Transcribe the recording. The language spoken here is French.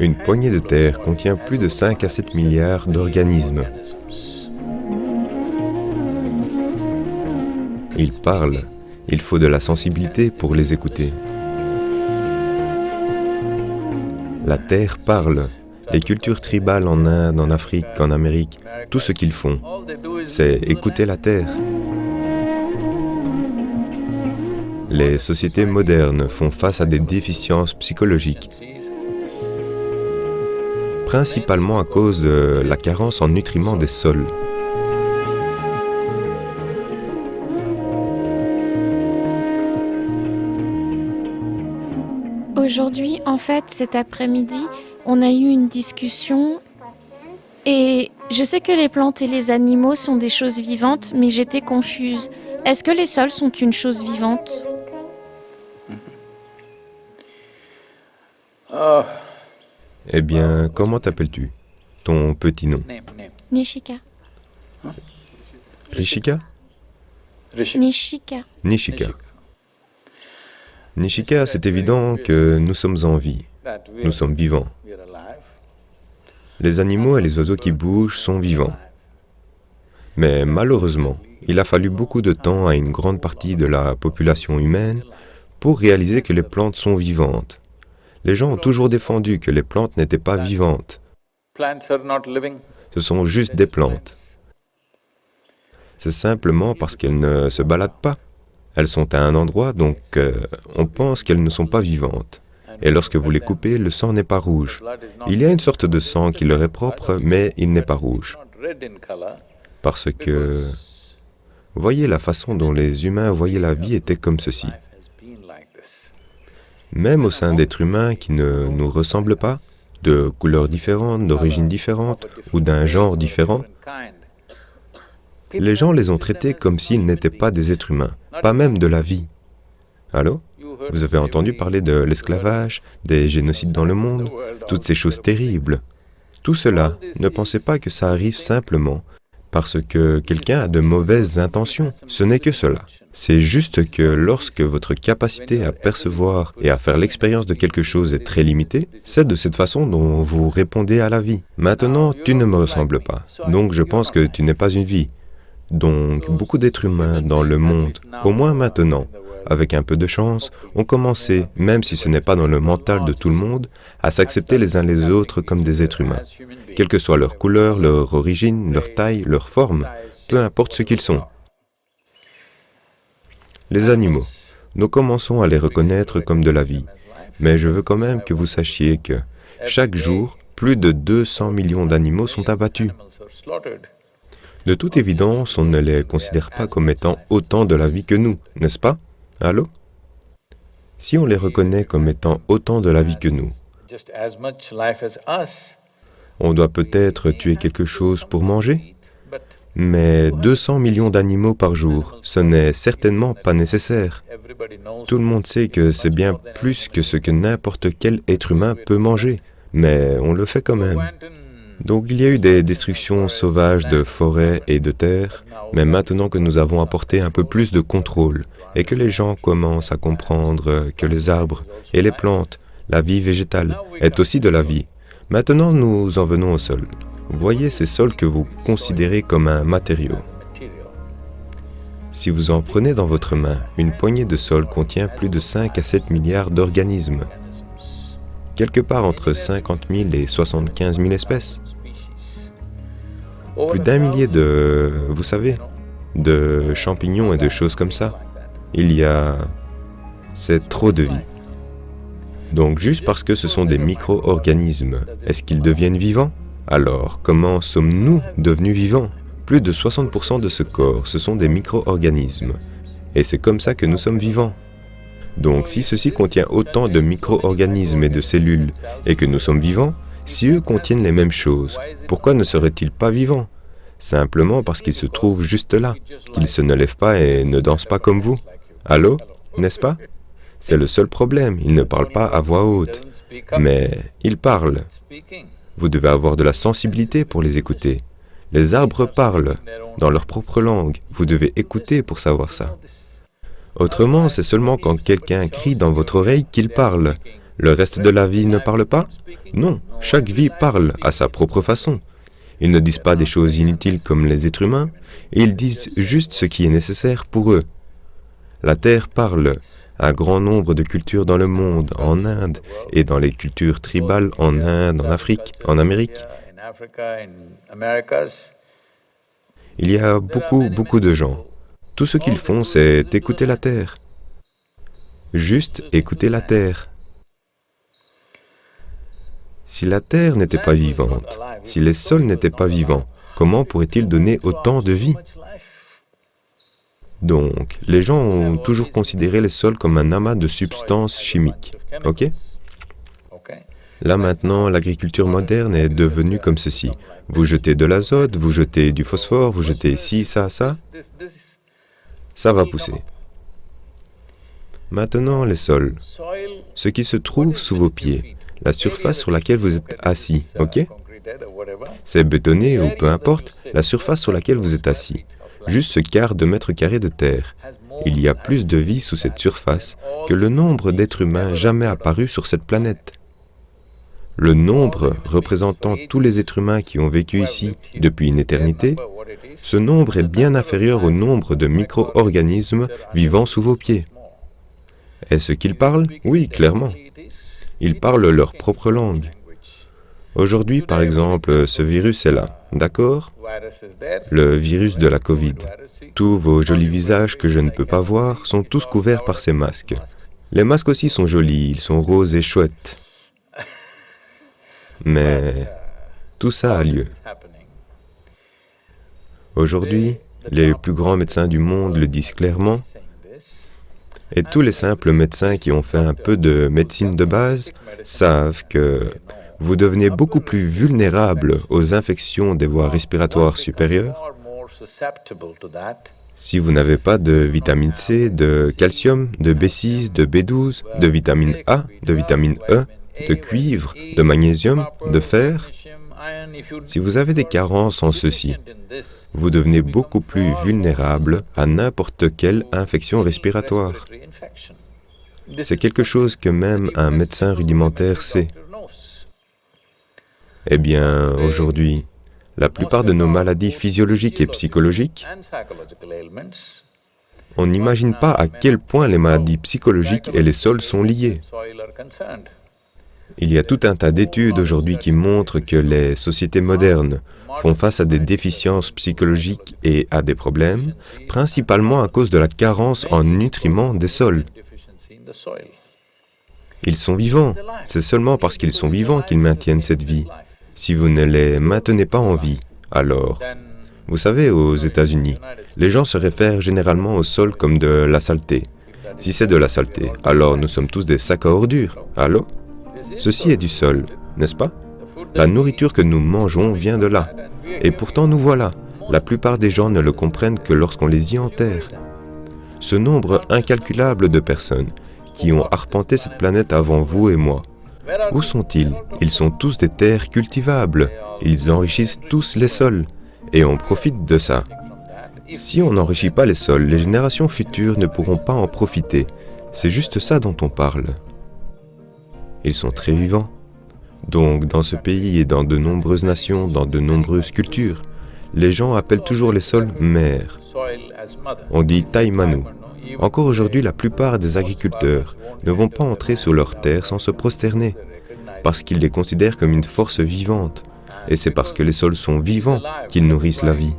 Une poignée de terre contient plus de 5 à 7 milliards d'organismes. Ils parlent. Il faut de la sensibilité pour les écouter. La terre parle. Les cultures tribales en Inde, en Afrique, en Amérique, tout ce qu'ils font, c'est écouter la terre. Les sociétés modernes font face à des déficiences psychologiques, principalement à cause de la carence en nutriments des sols. Aujourd'hui, en fait, cet après-midi, on a eu une discussion et je sais que les plantes et les animaux sont des choses vivantes, mais j'étais confuse. Est-ce que les sols sont une chose vivante? Eh bien, comment t'appelles-tu? Ton petit nom? Nishika. Rishika? Nishika. Nishika. Nishika, c'est évident que nous sommes en vie, nous sommes vivants. Les animaux et les oiseaux qui bougent sont vivants. Mais malheureusement, il a fallu beaucoup de temps à une grande partie de la population humaine pour réaliser que les plantes sont vivantes. Les gens ont toujours défendu que les plantes n'étaient pas vivantes. Ce sont juste des plantes. C'est simplement parce qu'elles ne se baladent pas. Elles sont à un endroit, donc euh, on pense qu'elles ne sont pas vivantes. Et lorsque vous les coupez, le sang n'est pas rouge. Il y a une sorte de sang qui leur est propre, mais il n'est pas rouge. Parce que, voyez la façon dont les humains voyaient la vie était comme ceci. Même au sein d'êtres humains qui ne nous ressemblent pas, de couleurs différentes, d'origines différentes ou d'un genre différent, les gens les ont traités comme s'ils n'étaient pas des êtres humains, pas même de la vie. Allô? Vous avez entendu parler de l'esclavage, des génocides dans le monde, toutes ces choses terribles. Tout cela, ne pensez pas que ça arrive simplement parce que quelqu'un a de mauvaises intentions. Ce n'est que cela. C'est juste que lorsque votre capacité à percevoir et à faire l'expérience de quelque chose est très limitée, c'est de cette façon dont vous répondez à la vie. Maintenant, tu ne me ressembles pas, donc je pense que tu n'es pas une vie. Donc, beaucoup d'êtres humains dans le monde, au moins maintenant, avec un peu de chance, ont commencé, même si ce n'est pas dans le mental de tout le monde, à s'accepter les uns les autres comme des êtres humains, quelle que soit leur couleur, leur origine, leur taille, leur forme, peu importe ce qu'ils sont. Les animaux, nous commençons à les reconnaître comme de la vie, mais je veux quand même que vous sachiez que chaque jour, plus de 200 millions d'animaux sont abattus. De toute évidence, on ne les considère pas comme étant autant de la vie que nous, n'est-ce pas? Allô? Si on les reconnaît comme étant autant de la vie que nous, on doit peut-être tuer quelque chose pour manger, mais 200 millions d'animaux par jour, ce n'est certainement pas nécessaire. Tout le monde sait que c'est bien plus que ce que n'importe quel être humain peut manger, mais on le fait quand même. Donc il y a eu des destructions sauvages de forêts et de terres, mais maintenant que nous avons apporté un peu plus de contrôle et que les gens commencent à comprendre que les arbres et les plantes, la vie végétale, est aussi de la vie, maintenant nous en venons au sol. Voyez ces sols que vous considérez comme un matériau. Si vous en prenez dans votre main, une poignée de sol contient plus de 5 à 7 milliards d'organismes quelque part entre 50 000 et 75 000 espèces. Plus d'un millier de, vous savez, de champignons et de choses comme ça. Il y a... c'est trop de vie. Donc juste parce que ce sont des micro-organismes, est-ce qu'ils deviennent vivants? Alors, comment sommes-nous devenus vivants? Plus de 60% de ce corps, ce sont des micro-organismes. Et c'est comme ça que nous sommes vivants. Donc si ceci contient autant de micro-organismes et de cellules, et que nous sommes vivants, si eux contiennent les mêmes choses, pourquoi ne seraient-ils pas vivants? Simplement parce qu'ils se trouvent juste là, qu'ils se ne lèvent pas et ne dansent pas comme vous. Allô N'est-ce pas? C'est le seul problème, ils ne parlent pas à voix haute, mais ils parlent. Vous devez avoir de la sensibilité pour les écouter. Les arbres parlent dans leur propre langue, vous devez écouter pour savoir ça. Autrement, c'est seulement quand quelqu'un crie dans votre oreille qu'il parle. Le reste de la vie ne parle pas? Non, chaque vie parle à sa propre façon. Ils ne disent pas des choses inutiles comme les êtres humains, ils disent juste ce qui est nécessaire pour eux. La Terre parle, un grand nombre de cultures dans le monde, en Inde, et dans les cultures tribales en Inde, en Afrique, en Amérique. Il y a beaucoup, beaucoup de gens. Tout ce qu'ils font, c'est écouter la Terre. Juste écouter la Terre. Si la Terre n'était pas vivante, si les sols n'étaient pas vivants, comment pourraient-ils donner autant de vie? Donc, les gens ont toujours considéré les sols comme un amas de substances chimiques, ok. Là maintenant, l'agriculture moderne est devenue comme ceci. Vous jetez de l'azote, vous jetez du phosphore, vous jetez ci, ça, ça, ça va pousser. Maintenant, les sols, ce qui se trouve sous vos pieds, la surface sur laquelle vous êtes assis, ok? C'est bétonné ou peu importe, la surface sur laquelle vous êtes assis juste ce quart de mètre carré de terre. Il y a plus de vie sous cette surface que le nombre d'êtres humains jamais apparus sur cette planète. Le nombre représentant tous les êtres humains qui ont vécu ici depuis une éternité, ce nombre est bien inférieur au nombre de micro-organismes vivant sous vos pieds. Est-ce qu'ils parlent? Oui, clairement. Ils parlent leur propre langue. Aujourd'hui, par exemple, ce virus est là, d'accord? Le virus de la Covid. Tous vos jolis visages que je ne peux pas voir sont tous couverts par ces masques. Les masques aussi sont jolis, ils sont roses et chouettes. Mais tout ça a lieu. Aujourd'hui, les plus grands médecins du monde le disent clairement, et tous les simples médecins qui ont fait un peu de médecine de base savent que vous devenez beaucoup plus vulnérable aux infections des voies respiratoires supérieures si vous n'avez pas de vitamine C, de calcium, de B6, de B12, de vitamine A, de vitamine E, de cuivre, de magnésium, de fer, si vous avez des carences en ceci, vous devenez beaucoup plus vulnérable à n'importe quelle infection respiratoire. C'est quelque chose que même un médecin rudimentaire sait. Eh bien, aujourd'hui, la plupart de nos maladies physiologiques et psychologiques, on n'imagine pas à quel point les maladies psychologiques et les sols sont liés. Il y a tout un tas d'études aujourd'hui qui montrent que les sociétés modernes font face à des déficiences psychologiques et à des problèmes, principalement à cause de la carence en nutriments des sols. Ils sont vivants, c'est seulement parce qu'ils sont vivants qu'ils maintiennent cette vie. Si vous ne les maintenez pas en vie, alors... Vous savez, aux États-Unis, les gens se réfèrent généralement au sol comme de la saleté. Si c'est de la saleté, alors nous sommes tous des sacs à ordures. Allô? Ceci est du sol, n'est-ce pas? La nourriture que nous mangeons vient de là. Et pourtant nous voilà. La plupart des gens ne le comprennent que lorsqu'on les y enterre. Ce nombre incalculable de personnes qui ont arpenté cette planète avant vous et moi, où sont-ils? Ils sont tous des terres cultivables. Ils enrichissent tous les sols. Et on profite de ça. Si on n'enrichit pas les sols, les générations futures ne pourront pas en profiter. C'est juste ça dont on parle. Ils sont très vivants. Donc, dans ce pays et dans de nombreuses nations, dans de nombreuses cultures, les gens appellent toujours les sols mères. On dit Taimanu, encore aujourd'hui, la plupart des agriculteurs ne vont pas entrer sur leurs terres sans se prosterner, parce qu'ils les considèrent comme une force vivante, et c'est parce que les sols sont vivants qu'ils nourrissent la vie.